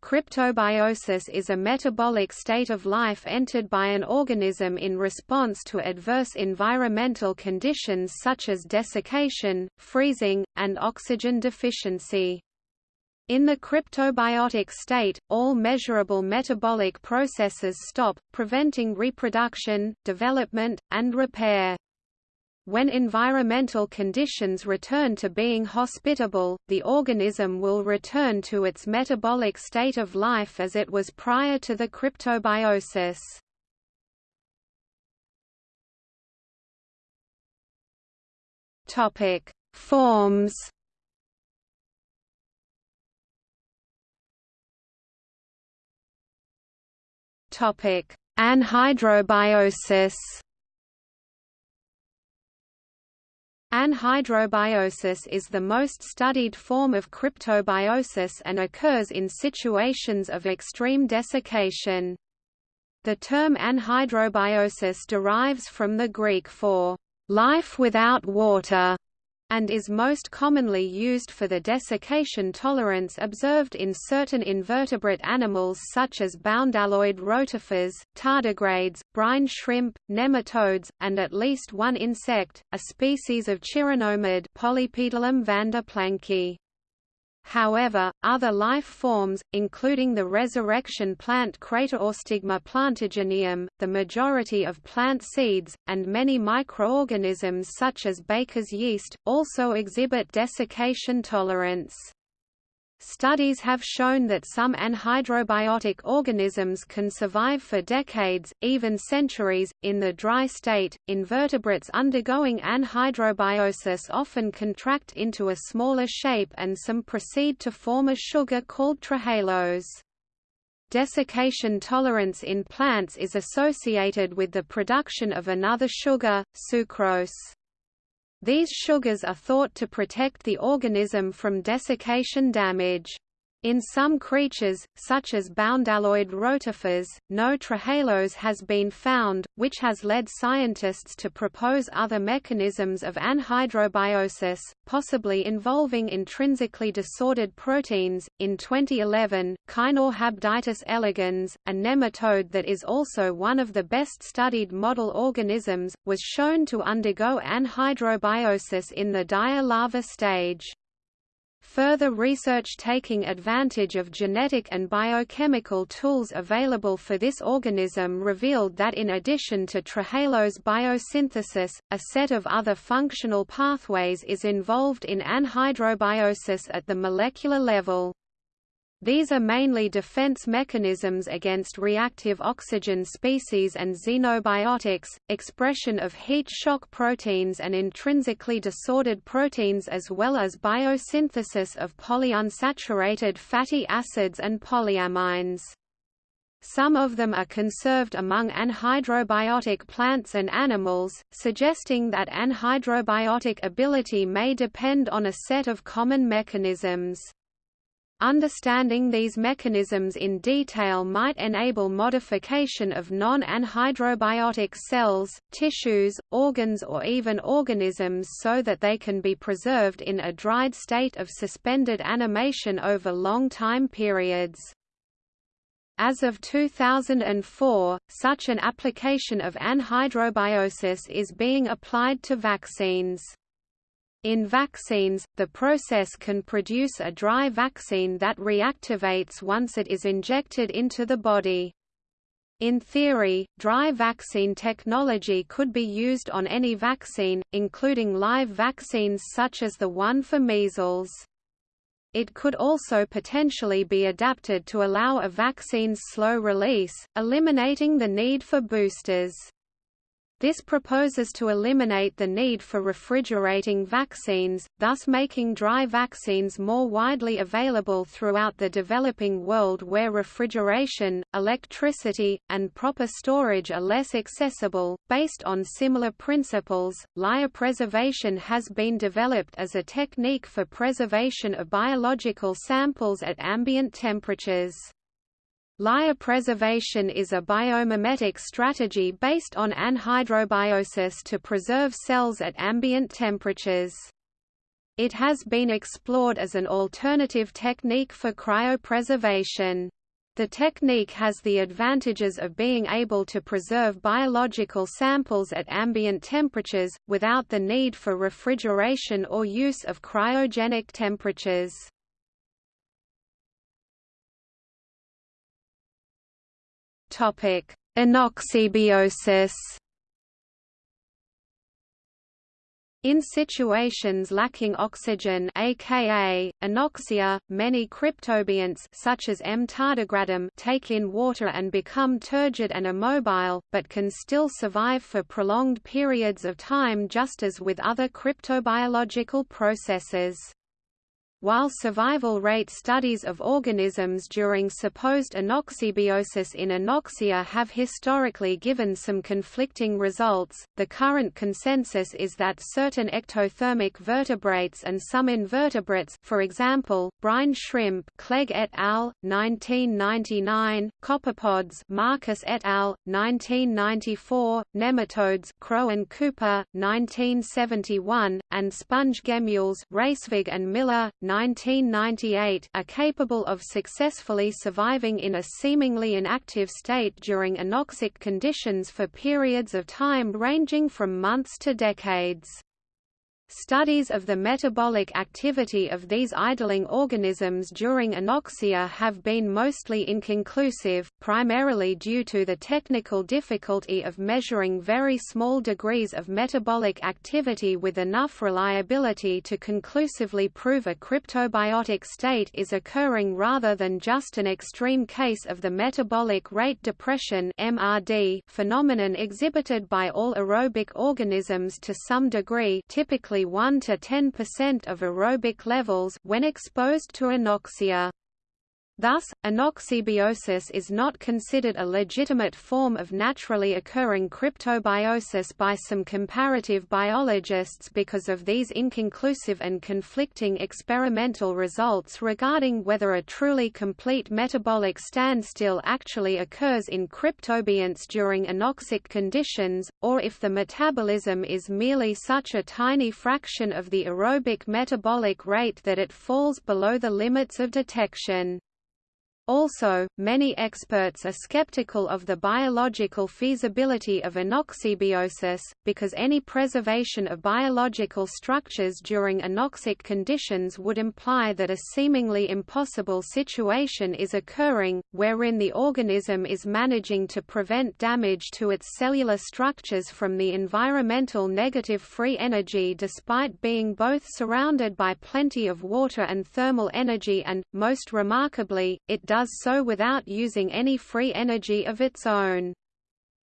Cryptobiosis is a metabolic state of life entered by an organism in response to adverse environmental conditions such as desiccation, freezing, and oxygen deficiency. In the cryptobiotic state, all measurable metabolic processes stop, preventing reproduction, development, and repair. When environmental conditions return to being hospitable, the organism will return to its metabolic state of life as it was prior to the cryptobiosis. Topic: Forms. Topic: Anhydrobiosis. Anhydrobiosis is the most studied form of cryptobiosis and occurs in situations of extreme desiccation. The term anhydrobiosis derives from the Greek for life without water, and is most commonly used for the desiccation tolerance observed in certain invertebrate animals such as bdelloid rotifers, tardigrades, brine shrimp, nematodes, and at least one insect, a species of chironomid Polypedilum vanderplanki. However, other life forms, including the resurrection plant Craterostigma plantagineum, the majority of plant seeds, and many microorganisms such as baker's yeast, also exhibit desiccation tolerance. Studies have shown that some anhydrobiotic organisms can survive for decades, even centuries, in the dry state. Invertebrates undergoing anhydrobiosis often contract into a smaller shape and some proceed to form a sugar called trehalose. Desiccation tolerance in plants is associated with the production of another sugar, sucrose. These sugars are thought to protect the organism from desiccation damage. In some creatures, such as bdelloid rotifers, no trehalose has been found, which has led scientists to propose other mechanisms of anhydrobiosis, possibly involving intrinsically disordered proteins. In 2011, Caenorhabditis elegans, a nematode that is also one of the best studied model organisms, was shown to undergo anhydrobiosis in the dauer larva stage. Further research taking advantage of genetic and biochemical tools available for this organism revealed that in addition to trehalose biosynthesis, a set of other functional pathways is involved in anhydrobiosis at the molecular level. These are mainly defense mechanisms against reactive oxygen species and xenobiotics, expression of heat shock proteins and intrinsically disordered proteins as well as biosynthesis of polyunsaturated fatty acids and polyamines. Some of them are conserved among anhydrobiotic plants and animals, suggesting that anhydrobiotic ability may depend on a set of common mechanisms. Understanding these mechanisms in detail might enable modification of non-anhydrobiotic cells, tissues, organs or even organisms so that they can be preserved in a dried state of suspended animation over long time periods. As of 2004, such an application of anhydrobiosis is being applied to vaccines. In vaccines, the process can produce a dry vaccine that reactivates once it is injected into the body. In theory, dry vaccine technology could be used on any vaccine, including live vaccines such as the one for measles. It could also potentially be adapted to allow a vaccine's slow release, eliminating the need for boosters. This proposes to eliminate the need for refrigerating vaccines, thus making dry vaccines more widely available throughout the developing world where refrigeration, electricity, and proper storage are less accessible. Based on similar principles, lyopreservation has been developed as a technique for preservation of biological samples at ambient temperatures. Lyopreservation is a biomimetic strategy based on anhydrobiosis to preserve cells at ambient temperatures. It has been explored as an alternative technique for cryopreservation. The technique has the advantages of being able to preserve biological samples at ambient temperatures, without the need for refrigeration or use of cryogenic temperatures. Anoxibiosis In situations lacking oxygen aka, anoxia, many cryptobionts such as M. tardigradum take in water and become turgid and immobile, but can still survive for prolonged periods of time just as with other cryptobiological processes. While survival rate studies of organisms during supposed anoxibiosis in anoxia have historically given some conflicting results, the current consensus is that certain ectothermic vertebrates and some invertebrates for example, brine shrimp Clegg et al., 1999, copepods Marcus et al., 1994, nematodes Crowe and Cooper, 1971, and sponge gemmules Reiswig and Miller, 1998 are capable of successfully surviving in a seemingly inactive state during anoxic conditions for periods of time ranging from months to decades. Studies of the metabolic activity of these idling organisms during anoxia have been mostly inconclusive, primarily due to the technical difficulty of measuring very small degrees of metabolic activity with enough reliability to conclusively prove a cryptobiotic state is occurring rather than just an extreme case of the metabolic rate depression phenomenon exhibited by all aerobic organisms to some degree, typically 1 to 10% of aerobic levels when exposed to anoxia. Thus, anoxibiosis is not considered a legitimate form of naturally occurring cryptobiosis by some comparative biologists because of these inconclusive and conflicting experimental results regarding whether a truly complete metabolic standstill actually occurs in cryptobionts during anoxic conditions, or if the metabolism is merely such a tiny fraction of the aerobic metabolic rate that it falls below the limits of detection. Also, many experts are skeptical of the biological feasibility of anoxibiosis, because any preservation of biological structures during anoxic conditions would imply that a seemingly impossible situation is occurring, wherein the organism is managing to prevent damage to its cellular structures from the environmental negative free energy despite being both surrounded by plenty of water and thermal energy and, most remarkably, it does does so without using any free energy of its own.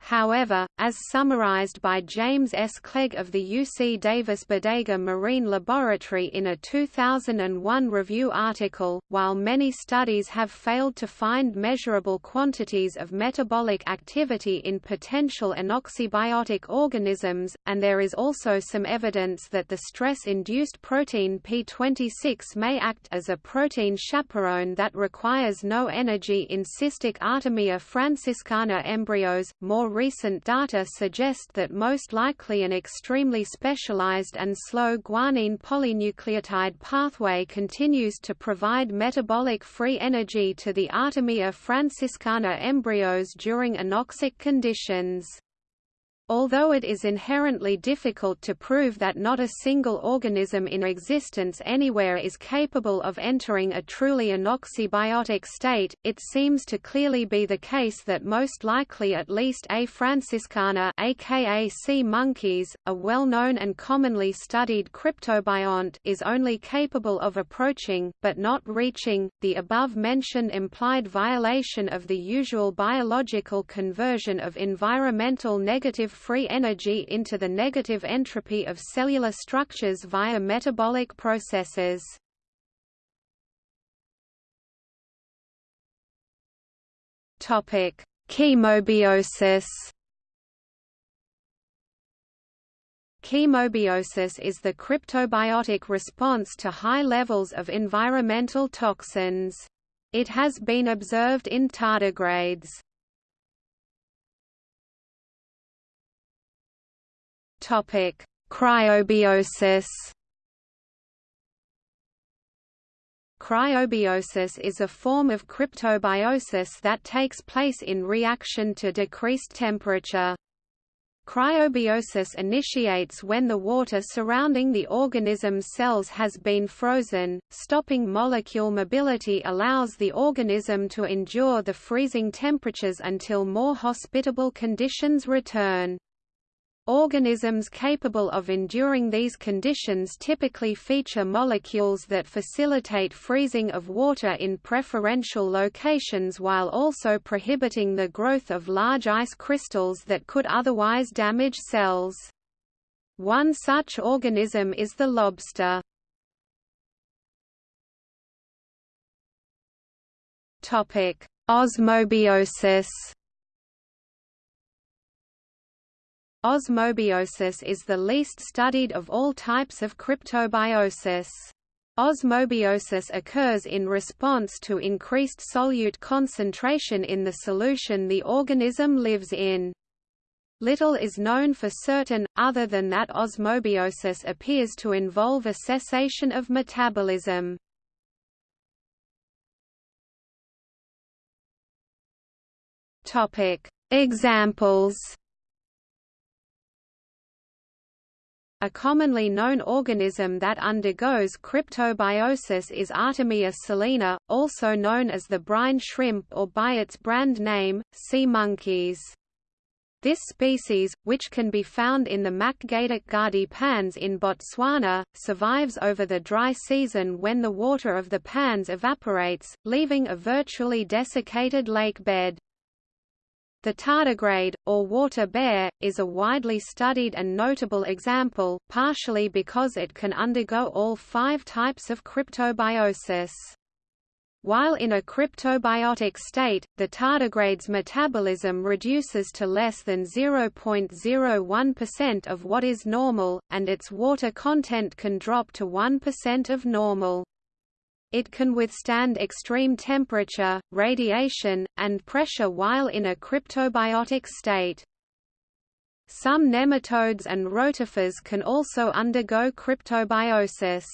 However, as summarized by James S. Clegg of the UC Davis Bodega Marine Laboratory in a 2001 review article, while many studies have failed to find measurable quantities of metabolic activity in potential anoxibiotic organisms, and there is also some evidence that the stress-induced protein P26 may act as a protein chaperone that requires no energy in cystic Artemia franciscana embryos, more more recent data suggest that most likely an extremely specialized and slow guanine polynucleotide pathway continues to provide metabolic free energy to the Artemia franciscana embryos during anoxic conditions. Although it is inherently difficult to prove that not a single organism in existence anywhere is capable of entering a truly anoxibiotic state, it seems to clearly be the case that most likely at least A. franciscana aka sea monkeys, a well-known and commonly studied cryptobiont is only capable of approaching, but not reaching, the above-mentioned implied violation of the usual biological conversion of environmental negative free energy into the negative entropy of cellular structures via metabolic processes. Topic: Chemobiosis. Chemobiosis is the cryptobiotic response to high levels of environmental toxins. It has been observed in tardigrades. Topic: Cryobiosis. Cryobiosis is a form of cryptobiosis that takes place in reaction to decreased temperature. Cryobiosis initiates when the water surrounding the organism's cells has been frozen. Stopping molecule mobility allows the organism to endure the freezing temperatures until more hospitable conditions return. Organisms capable of enduring these conditions typically feature molecules that facilitate freezing of water in preferential locations while also prohibiting the growth of large ice crystals that could otherwise damage cells. One such organism is the lobster. Osmobiosis Osmobiosis is the least studied of all types of cryptobiosis. Osmobiosis occurs in response to increased solute concentration in the solution the organism lives in. Little is known for certain, other than that osmobiosis appears to involve a cessation of metabolism. Examples A commonly known organism that undergoes cryptobiosis is Artemia salina, also known as the brine shrimp or by its brand name, sea monkeys. This species, which can be found in the Makgadikgadi pans in Botswana, survives over the dry season when the water of the pans evaporates, leaving a virtually desiccated lake bed. The tardigrade, or water bear, is a widely studied and notable example, partially because it can undergo all five types of cryptobiosis. While in a cryptobiotic state, the tardigrade's metabolism reduces to less than 0.01% of what is normal, and its water content can drop to 1% of normal. It can withstand extreme temperature, radiation, and pressure while in a cryptobiotic state. Some nematodes and rotifers can also undergo cryptobiosis.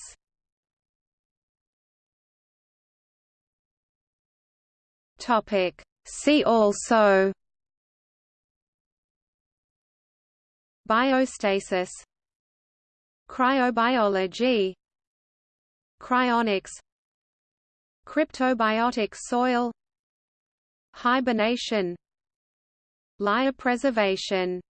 See also Biostasis Cryobiology Cryonics Cryptobiotic soil Hibernation Lyopreservation